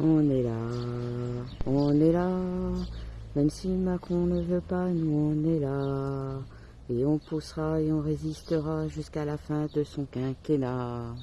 On est là, on est là. Même si Macron ne veut pas, nous on est là. Et on poussera et on résistera jusqu'à la fin de son quinquennat.